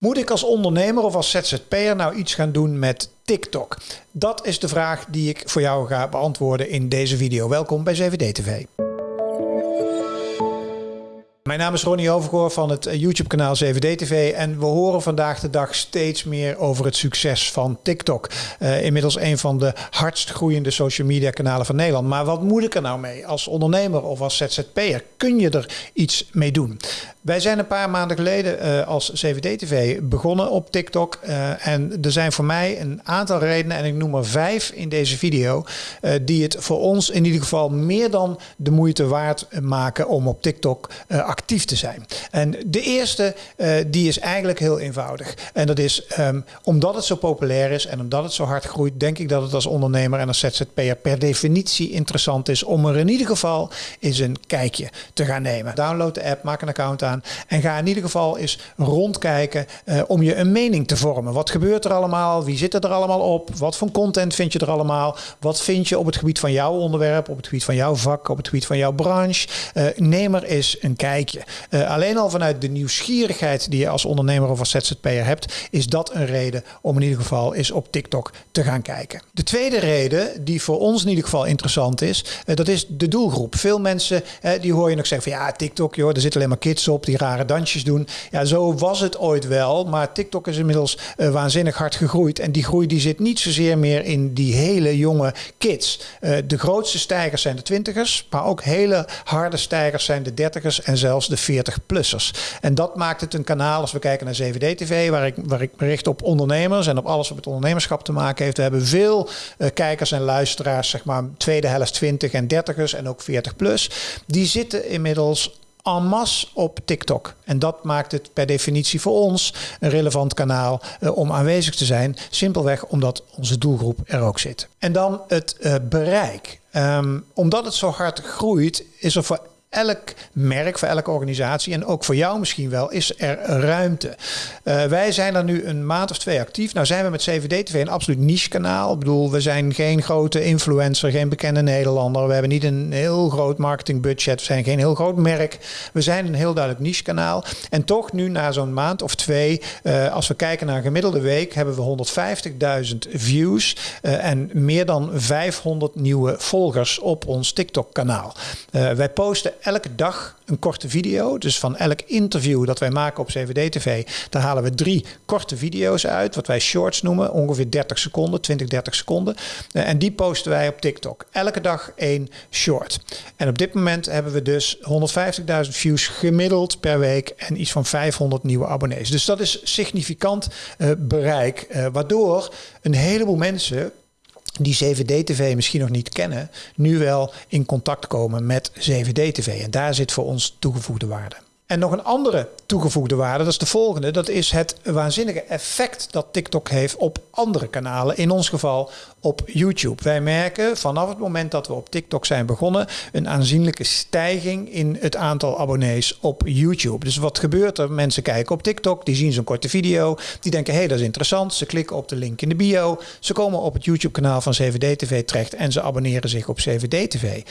Moet ik als ondernemer of als ZZP'er nou iets gaan doen met TikTok? Dat is de vraag die ik voor jou ga beantwoorden in deze video. Welkom bij 7D TV. Mijn naam is Ronnie Overgoor van het YouTube-kanaal 7D TV en we horen vandaag de dag steeds meer over het succes van TikTok. Uh, inmiddels een van de hardst groeiende social media kanalen van Nederland. Maar wat moet ik er nou mee als ondernemer of als ZZP'er? Kun je er iets mee doen? Wij zijn een paar maanden geleden uh, als 7D-TV begonnen op TikTok. Uh, en er zijn voor mij een aantal redenen, en ik noem er vijf in deze video, uh, die het voor ons in ieder geval meer dan de moeite waard maken om op TikTok actief te zijn. En de eerste, die is eigenlijk heel eenvoudig. En dat is um, omdat het zo populair is en omdat het zo hard groeit, denk ik dat het als ondernemer en als ZZP'er per definitie interessant is om er in ieder geval eens een kijkje te gaan nemen. Download de app, maak een account aan en ga in ieder geval eens rondkijken uh, om je een mening te vormen. Wat gebeurt er allemaal? Wie zit er allemaal op? Wat voor content vind je er allemaal? Wat vind je op het gebied van jouw onderwerp, op het gebied van jouw vak, op het gebied van jouw branche? Uh, neem er eens een kijkje. Uh, alleen al vanuit de nieuwsgierigheid die je als ondernemer of als ZZP'er hebt, is dat een reden om in ieder geval eens op TikTok te gaan kijken. De tweede reden, die voor ons in ieder geval interessant is, dat is de doelgroep. Veel mensen die hoor je nog zeggen van ja, TikTok, joh, er zitten alleen maar kids op die rare dansjes doen. Ja, zo was het ooit wel. Maar TikTok is inmiddels uh, waanzinnig hard gegroeid. En die groei die zit niet zozeer meer in die hele jonge kids. Uh, de grootste stijgers zijn de twintigers. Maar ook hele harde stijgers zijn de dertigers en zelfs de 40-plussers. En dat maakt het een kanaal, als we kijken naar 7D-TV, waar ik, waar ik bericht op ondernemers en op alles wat met ondernemerschap te maken heeft. We hebben veel uh, kijkers en luisteraars, zeg maar tweede helft 20 en 30ers en ook 40 plus. Die zitten inmiddels en masse op TikTok. En dat maakt het per definitie voor ons een relevant kanaal uh, om aanwezig te zijn. Simpelweg omdat onze doelgroep er ook zit. En dan het uh, bereik. Um, omdat het zo hard groeit, is er voor elk merk, voor elke organisatie en ook voor jou misschien wel, is er ruimte. Uh, wij zijn er nu een maand of twee actief. Nou zijn we met 7D-TV een absoluut niche kanaal. Ik bedoel, we zijn geen grote influencer, geen bekende Nederlander. We hebben niet een heel groot marketingbudget. We zijn geen heel groot merk. We zijn een heel duidelijk niche kanaal. En toch nu na zo'n maand of twee, uh, als we kijken naar een gemiddelde week, hebben we 150.000 views uh, en meer dan 500 nieuwe volgers op ons TikTok kanaal. wij posten elke dag een korte video. Dus van elk interview dat wij maken op CVD-TV, daar halen we drie korte video's uit, wat wij shorts noemen, ongeveer 30 seconden, 20, 30 seconden. Uh, en die posten wij op TikTok. Elke dag één short. En op dit moment hebben we dus 150.000 views gemiddeld per week en iets van 500 nieuwe abonnees. Dus dat is significant uh, bereik, uh, waardoor een heleboel mensen die 7D-TV misschien nog niet kennen, nu wel in contact komen met 7D-TV. En daar zit voor ons toegevoegde waarde. En nog een andere toegevoegde waarde, dat is de volgende. Dat is het waanzinnige effect dat TikTok heeft op andere kanalen. In ons geval op YouTube. Wij merken vanaf het moment dat we op TikTok zijn begonnen... een aanzienlijke stijging in het aantal abonnees op YouTube. Dus wat gebeurt er? Mensen kijken op TikTok, die zien zo'n korte video. Die denken, hé, hey, dat is interessant. Ze klikken op de link in de bio. Ze komen op het YouTube-kanaal van 7D-TV terecht... en ze abonneren zich op 7D-TV.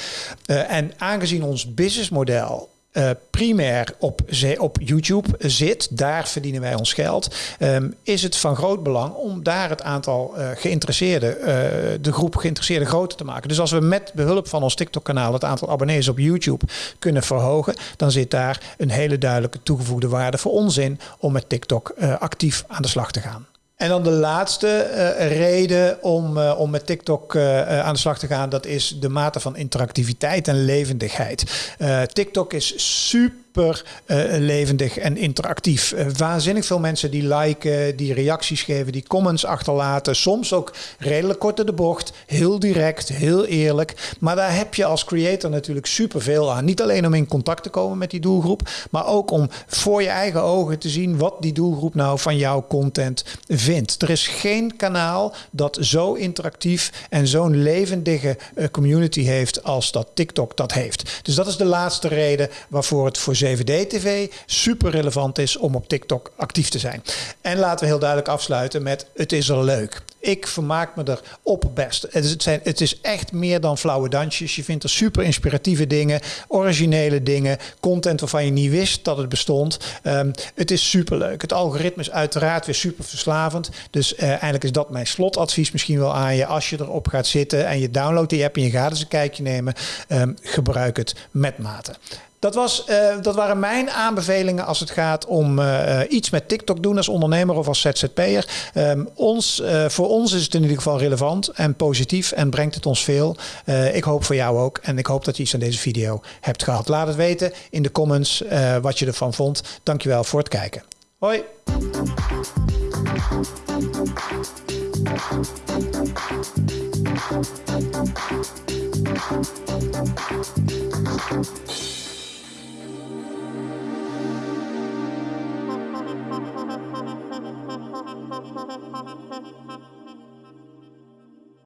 Uh, en aangezien ons businessmodel uh, primair op, op YouTube zit, daar verdienen wij ons geld, um, is het van groot belang om daar het aantal uh, geïnteresseerden, uh, de groep geïnteresseerden groter te maken. Dus als we met behulp van ons TikTok-kanaal het aantal abonnees op YouTube kunnen verhogen, dan zit daar een hele duidelijke toegevoegde waarde voor ons in om met TikTok actief aan de slag te gaan. En dan de laatste uh, reden om, uh, om met TikTok uh, aan de slag te gaan, dat is de mate van interactiviteit en levendigheid. TikTok is super super uh, levendig en interactief. Uh, waanzinnig veel mensen die liken, die reacties geven, die comments achterlaten. Soms ook redelijk kort in de bocht, heel direct, heel eerlijk. Maar daar heb je als creator natuurlijk superveel aan. Niet alleen om in contact te komen met die doelgroep, maar ook om voor je eigen ogen te zien wat die doelgroep nou van jouw content vindt. Er is geen kanaal dat zo interactief en zo'n levendige uh, community heeft als dat TikTok dat heeft. Dus dat is de laatste reden waarvoor het voor 7D-TV super relevant is om op TikTok actief te zijn. En laten we heel duidelijk afsluiten met het is er leuk. Ik vermaak me er op best. Het is, het, zijn, het is echt meer dan flauwe dansjes. Je vindt er super inspiratieve dingen, originele dingen, content waarvan je niet wist dat het bestond. Um, het is super leuk. Het algoritme is uiteraard weer super verslavend. Dus uh, eigenlijk is dat mijn slotadvies misschien wel aan je. Als je erop gaat zitten en je downloadt die app en je gaat eens een kijkje nemen, um, gebruik het met mate. Dat, was, uh, dat waren mijn aanbevelingen als het gaat om uh, iets met TikTok doen als ondernemer of als ZZP'er. Um, ons, uh, voor ons is het in ieder geval relevant en positief en brengt het ons veel. ik hoop voor jou ook en ik hoop dat je iets aan deze video hebt gehad. Laat het weten in de comments wat je ervan vond. Dankjewel voor het kijken. Hoi!